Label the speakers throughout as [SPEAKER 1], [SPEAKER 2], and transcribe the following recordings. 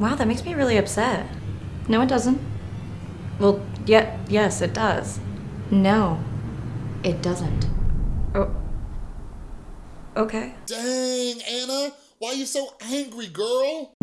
[SPEAKER 1] Wow, that makes me really upset. No, it doesn't. Well, yeah, yes, it does. No, it doesn't. Oh. Okay.
[SPEAKER 2] Dang, Anna, why are you so angry, girl?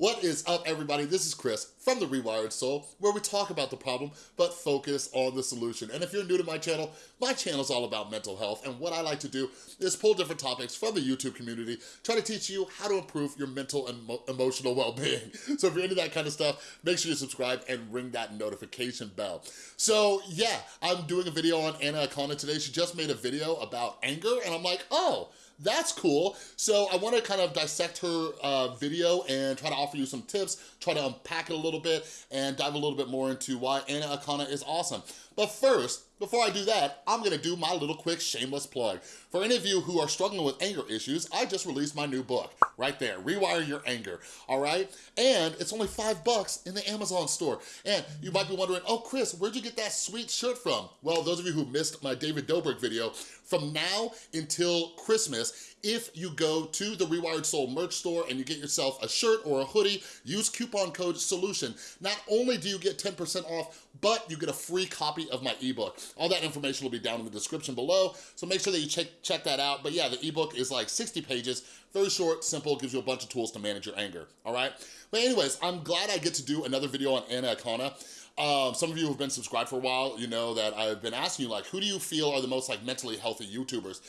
[SPEAKER 2] What is up, everybody? This is Chris from The Rewired Soul, where we talk about the problem, but focus on the solution. And if you're new to my channel, my channel is all about mental health, and what I like to do is pull different topics from the YouTube community, try to teach you how to improve your mental and emotional well-being. So if you're into that kind of stuff, make sure you subscribe and ring that notification bell. So yeah, I'm doing a video on Anna Akana today. She just made a video about anger, and I'm like, oh, that's cool. So I wanna kind of dissect her uh, video and try to offer you some tips, try to unpack it a little bit, and dive a little bit more into why Anna Akana is awesome. But first, before I do that, I'm gonna do my little quick shameless plug. For any of you who are struggling with anger issues, I just released my new book, right there, Rewire Your Anger, all right? And it's only five bucks in the Amazon store. And you might be wondering, oh, Chris, where'd you get that sweet shirt from? Well, those of you who missed my David Dobrik video, from now until Christmas, if you go to the Rewired Soul merch store and you get yourself a shirt or a hoodie, use coupon code SOLUTION. Not only do you get 10% off, but you get a free copy of my ebook. All that information will be down in the description below, so make sure that you check, check that out. But yeah, the ebook is like 60 pages, very short, simple, gives you a bunch of tools to manage your anger, all right? But anyways, I'm glad I get to do another video on Anna Akana. Um, some of you who have been subscribed for a while, you know that I've been asking you like, who do you feel are the most like mentally healthy YouTubers?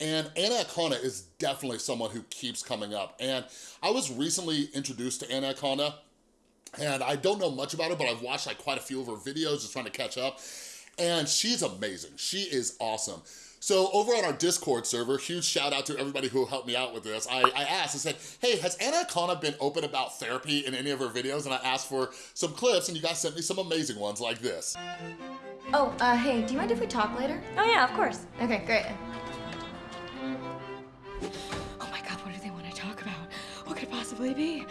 [SPEAKER 2] And Anna Akana is definitely someone who keeps coming up. And I was recently introduced to Anna Akana, and I don't know much about her, but I've watched like quite a few of her videos just trying to catch up. And she's amazing. She is awesome. So over on our Discord server, huge shout out to everybody who helped me out with this. I, I asked, I said, hey, has Anna Akana been open about therapy in any of her videos? And I asked for some clips and you guys sent me some amazing ones like this.
[SPEAKER 3] Oh, uh, hey, do you mind if we talk later?
[SPEAKER 1] Oh yeah, of course.
[SPEAKER 3] Okay, great.
[SPEAKER 4] Possibly be?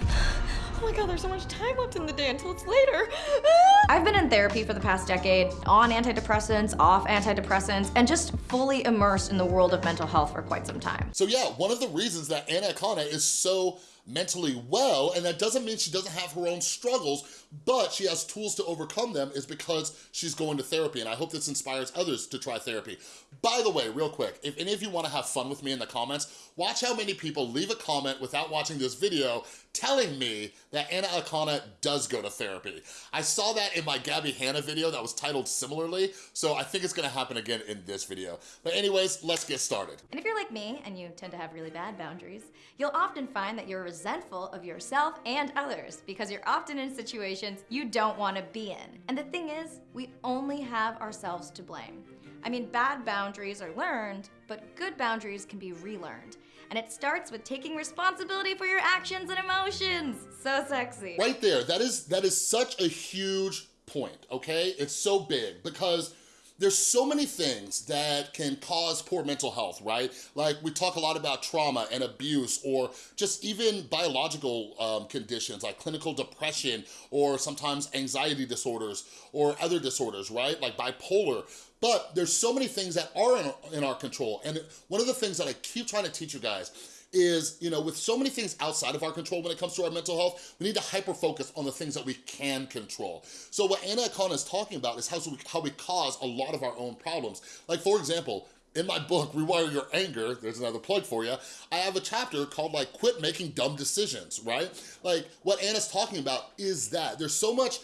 [SPEAKER 4] Oh my god, there's so much time left in the day until it's later.
[SPEAKER 1] I've been in therapy for the past decade, on antidepressants, off antidepressants, and just fully immersed in the world of mental health for quite some time.
[SPEAKER 2] So yeah, one of the reasons that Anna Akana is so mentally well, and that doesn't mean she doesn't have her own struggles, but she has tools to overcome them is because she's going to therapy, and I hope this inspires others to try therapy. By the way, real quick, if any of you wanna have fun with me in the comments, watch how many people leave a comment without watching this video telling me that Anna Akana does go to therapy. I saw that in my Gabby Hanna video that was titled similarly, so I think it's gonna happen again in this video. But anyways, let's get started.
[SPEAKER 3] And if you're like me, and you tend to have really bad boundaries, you'll often find that you're resentful of yourself and others because you're often in situations you don't want to be in. And the thing is, we only have ourselves to blame. I mean, bad boundaries are learned, but good boundaries can be relearned. And it starts with taking responsibility for your actions and emotions. So sexy.
[SPEAKER 2] Right there, that is, that is such a huge point, okay? It's so big because there's so many things that can cause poor mental health, right? Like we talk a lot about trauma and abuse or just even biological um, conditions like clinical depression or sometimes anxiety disorders or other disorders, right? Like bipolar. But there's so many things that are in in our control. And one of the things that I keep trying to teach you guys is, you know, with so many things outside of our control when it comes to our mental health, we need to hyper-focus on the things that we can control. So what Anna Akana is talking about is how we, how we cause a lot of our own problems. Like, for example, in my book, Rewire Your Anger, there's another plug for you, I have a chapter called like, quit making dumb decisions, right? Like what Anna's talking about is that there's so much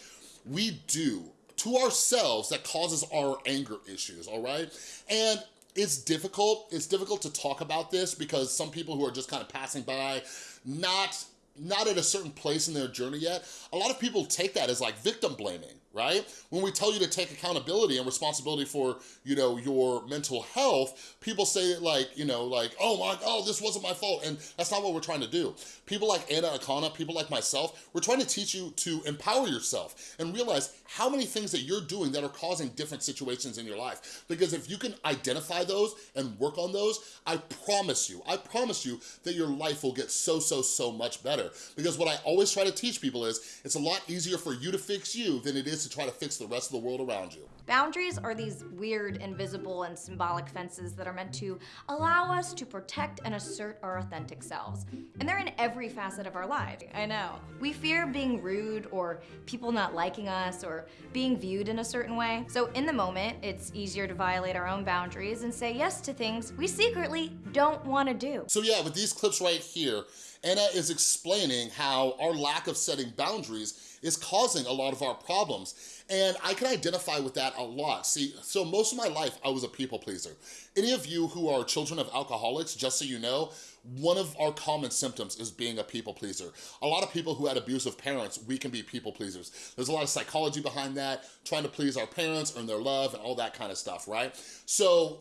[SPEAKER 2] we do to ourselves that causes our anger issues, all right? And it's difficult. It's difficult to talk about this because some people who are just kind of passing by, not not at a certain place in their journey yet, a lot of people take that as like victim blaming, right? When we tell you to take accountability and responsibility for, you know, your mental health, people say like, you know, like, oh my, oh, this wasn't my fault. And that's not what we're trying to do. People like Anna Akana, people like myself, we're trying to teach you to empower yourself and realize how many things that you're doing that are causing different situations in your life. Because if you can identify those and work on those, I promise you, I promise you that your life will get so, so, so much better. Because what I always try to teach people is, it's a lot easier for you to fix you than it is to try to fix the rest of the world around you.
[SPEAKER 3] Boundaries are these weird, invisible, and symbolic fences that are meant to allow us to protect and assert our authentic selves. And they're in every facet of our lives. I know. We fear being rude or people not liking us or being viewed in a certain way. So in the moment, it's easier to violate our own boundaries and say yes to things we secretly don't want to do.
[SPEAKER 2] So yeah, with these clips right here, Anna is explaining how our lack of setting boundaries is causing a lot of our problems. And I can identify with that a lot. See, so most of my life, I was a people pleaser. Any of you who are children of alcoholics, just so you know, one of our common symptoms is being a people pleaser. A lot of people who had abusive parents, we can be people pleasers. There's a lot of psychology behind that, trying to please our parents, earn their love, and all that kind of stuff, right? So,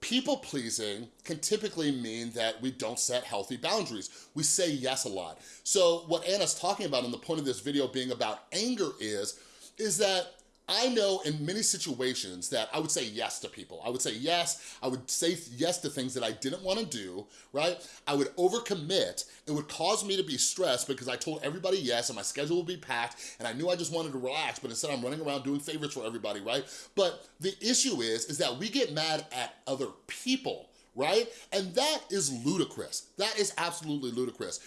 [SPEAKER 2] People pleasing can typically mean that we don't set healthy boundaries. We say yes a lot. So what Anna's talking about and the point of this video being about anger is, is that I know in many situations that I would say yes to people. I would say yes, I would say yes to things that I didn't wanna do, right? I would overcommit. It would cause me to be stressed because I told everybody yes and my schedule would be packed and I knew I just wanted to relax, but instead I'm running around doing favors for everybody, right? But the issue is, is that we get mad at other people, right? And that is ludicrous. That is absolutely ludicrous.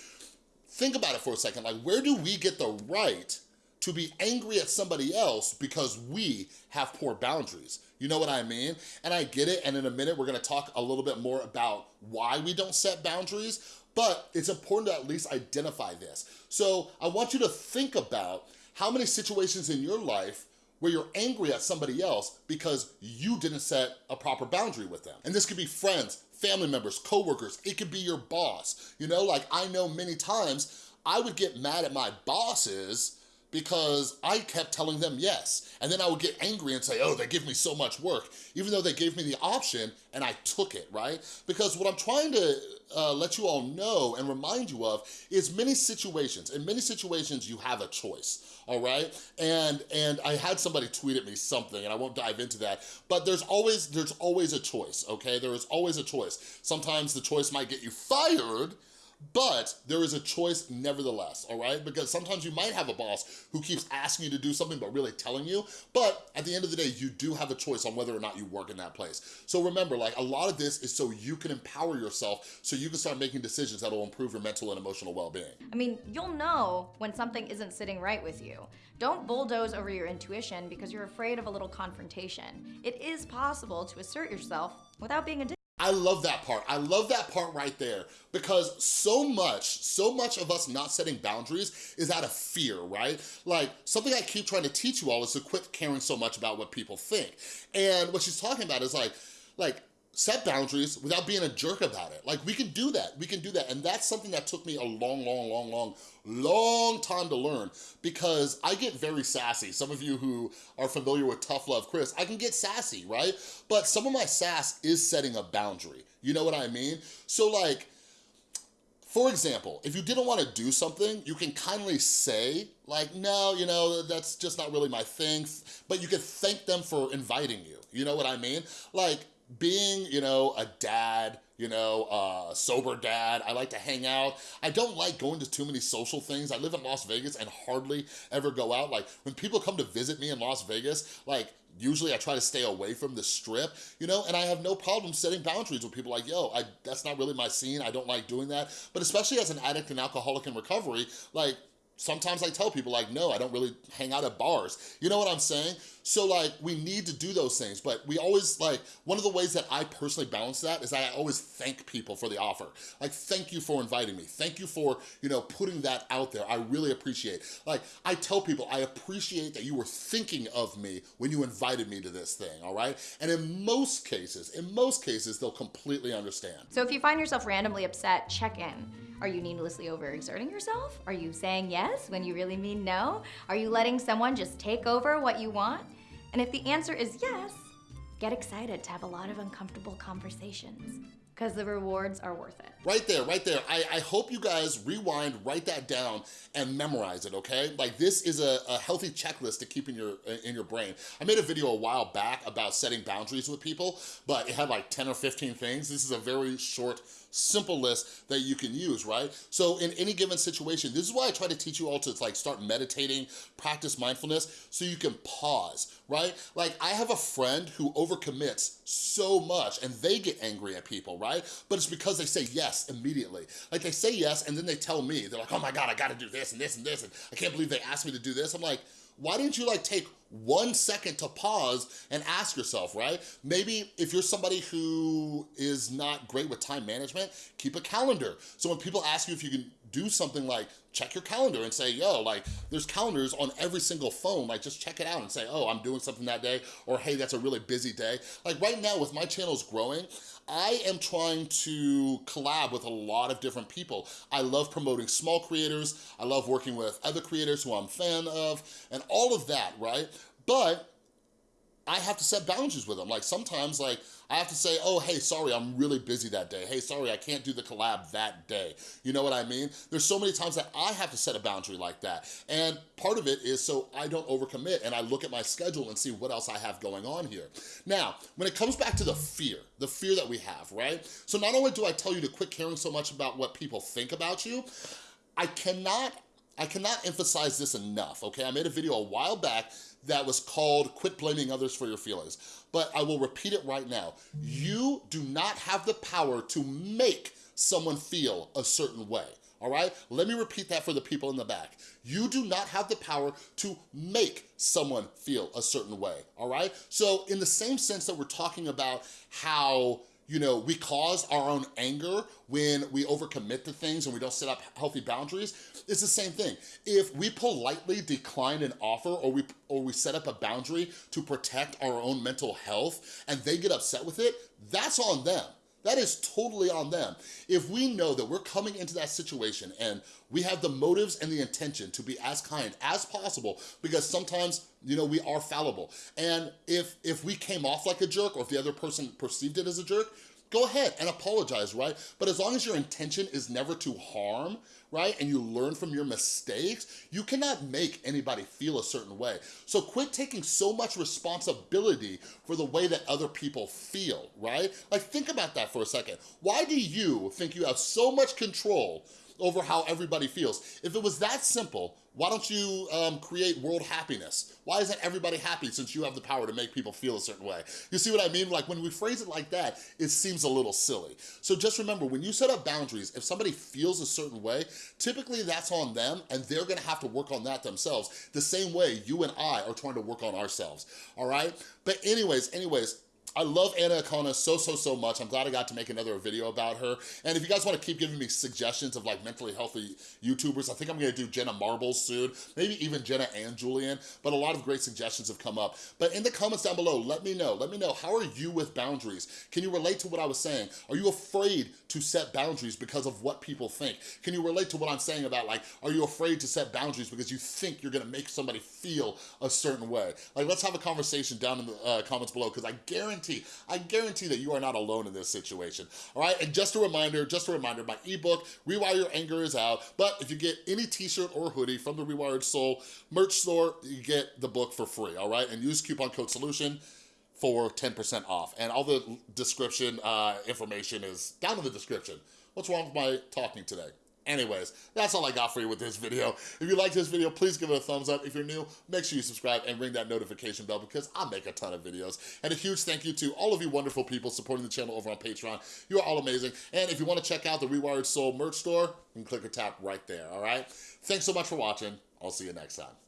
[SPEAKER 2] Think about it for a second. Like, where do we get the right to be angry at somebody else because we have poor boundaries. You know what I mean? And I get it, and in a minute, we're gonna talk a little bit more about why we don't set boundaries, but it's important to at least identify this. So I want you to think about how many situations in your life where you're angry at somebody else because you didn't set a proper boundary with them. And this could be friends, family members, coworkers, it could be your boss. You know, like I know many times I would get mad at my bosses because I kept telling them yes. And then I would get angry and say, oh, they give me so much work, even though they gave me the option and I took it, right? Because what I'm trying to uh, let you all know and remind you of is many situations, in many situations you have a choice, all right? And and I had somebody tweet at me something and I won't dive into that, but there's always, there's always a choice, okay? There is always a choice. Sometimes the choice might get you fired, but there is a choice nevertheless, all right? Because sometimes you might have a boss who keeps asking you to do something but really telling you, but at the end of the day, you do have a choice on whether or not you work in that place. So remember, like a lot of this is so you can empower yourself so you can start making decisions that will improve your mental and emotional well-being.
[SPEAKER 3] I mean, you'll know when something isn't sitting right with you. Don't bulldoze over your intuition because you're afraid of a little confrontation. It is possible to assert yourself without being a
[SPEAKER 2] I love that part. I love that part right there because so much, so much of us not setting boundaries is out of fear, right? Like something I keep trying to teach you all is to quit caring so much about what people think. And what she's talking about is like, like set boundaries without being a jerk about it. Like we can do that, we can do that. And that's something that took me a long, long, long, long, long time to learn because I get very sassy. Some of you who are familiar with Tough Love Chris, I can get sassy, right? But some of my sass is setting a boundary. You know what I mean? So like, for example, if you didn't want to do something, you can kindly say, like, no, you know, that's just not really my thing, but you can thank them for inviting you. You know what I mean? Like, being, you know, a dad, you know, uh, sober dad. I like to hang out. I don't like going to too many social things. I live in Las Vegas and hardly ever go out. Like when people come to visit me in Las Vegas, like usually I try to stay away from the strip, you know, and I have no problem setting boundaries with people like, yo, I, that's not really my scene. I don't like doing that. But especially as an addict and alcoholic in recovery, like sometimes I tell people like, no, I don't really hang out at bars. You know what I'm saying? So like, we need to do those things, but we always like, one of the ways that I personally balance that is I always thank people for the offer. Like, thank you for inviting me. Thank you for, you know, putting that out there. I really appreciate. Like, I tell people, I appreciate that you were thinking of me when you invited me to this thing, all right? And in most cases, in most cases, they'll completely understand.
[SPEAKER 3] So if you find yourself randomly upset, check in. Are you needlessly overexerting yourself? Are you saying yes when you really mean no? Are you letting someone just take over what you want? And if the answer is yes, get excited to have a lot of uncomfortable conversations. because the rewards are worth it.
[SPEAKER 2] Right there, right there. I, I hope you guys rewind, write that down, and memorize it, okay? Like this is a, a healthy checklist to keep in your, in your brain. I made a video a while back about setting boundaries with people, but it had like 10 or 15 things. This is a very short simple list that you can use, right? So in any given situation, this is why I try to teach you all to like start meditating, practice mindfulness, so you can pause, right? Like I have a friend who overcommits so much and they get angry at people, right? But it's because they say yes immediately. Like they say yes and then they tell me, they're like, oh my God, I gotta do this and this and this, and I can't believe they asked me to do this. I'm like, why didn't you like take one second to pause and ask yourself, right? Maybe if you're somebody who is not great with time management, keep a calendar. So when people ask you if you can do something like check your calendar and say, yo, like there's calendars on every single phone, like just check it out and say, oh, I'm doing something that day, or hey, that's a really busy day. Like right now with my channels growing, I am trying to collab with a lot of different people. I love promoting small creators. I love working with other creators who I'm fan of and all of that, right? But I have to set boundaries with them. Like sometimes like I have to say, oh, hey, sorry, I'm really busy that day. Hey, sorry, I can't do the collab that day. You know what I mean? There's so many times that I have to set a boundary like that. And part of it is so I don't overcommit and I look at my schedule and see what else I have going on here. Now, when it comes back to the fear, the fear that we have, right? So not only do I tell you to quit caring so much about what people think about you, I cannot I cannot emphasize this enough, okay? I made a video a while back that was called Quit Blaming Others for Your Feelings. But I will repeat it right now. You do not have the power to make someone feel a certain way all right? Let me repeat that for the people in the back. You do not have the power to make someone feel a certain way, all right? So in the same sense that we're talking about how you know, we cause our own anger when we overcommit to things and we don't set up healthy boundaries. It's the same thing. If we politely decline an offer or we, or we set up a boundary to protect our own mental health and they get upset with it, that's on them. That is totally on them. If we know that we're coming into that situation and we have the motives and the intention to be as kind as possible, because sometimes, you know, we are fallible. And if, if we came off like a jerk or if the other person perceived it as a jerk, go ahead and apologize, right? But as long as your intention is never to harm, right? And you learn from your mistakes, you cannot make anybody feel a certain way. So quit taking so much responsibility for the way that other people feel, right? Like think about that for a second. Why do you think you have so much control over how everybody feels. If it was that simple, why don't you um, create world happiness? Why isn't everybody happy since you have the power to make people feel a certain way? You see what I mean? Like when we phrase it like that, it seems a little silly. So just remember, when you set up boundaries, if somebody feels a certain way, typically that's on them and they're gonna have to work on that themselves the same way you and I are trying to work on ourselves, all right? But anyways, anyways, I love Anna Akana so, so, so much. I'm glad I got to make another video about her. And if you guys want to keep giving me suggestions of like mentally healthy YouTubers, I think I'm going to do Jenna Marbles soon, maybe even Jenna and Julian, but a lot of great suggestions have come up. But in the comments down below, let me know. Let me know, how are you with boundaries? Can you relate to what I was saying? Are you afraid to set boundaries because of what people think? Can you relate to what I'm saying about like, are you afraid to set boundaries because you think you're going to make somebody feel a certain way? Like, let's have a conversation down in the uh, comments below because I guarantee guarantee, I guarantee that you are not alone in this situation, all right? And just a reminder, just a reminder, my ebook, Rewire Your Anger is out, but if you get any t-shirt or hoodie from the Rewired Soul merch store, you get the book for free, all right? And use coupon code SOLUTION for 10% off. And all the description uh, information is down in the description. What's wrong with my talking today? Anyways, that's all I got for you with this video. If you like this video, please give it a thumbs up. If you're new, make sure you subscribe and ring that notification bell because I make a ton of videos. And a huge thank you to all of you wonderful people supporting the channel over on Patreon. You are all amazing. And if you want to check out the Rewired Soul merch store, you can click or tap right there, all right? Thanks so much for watching. I'll see you next time.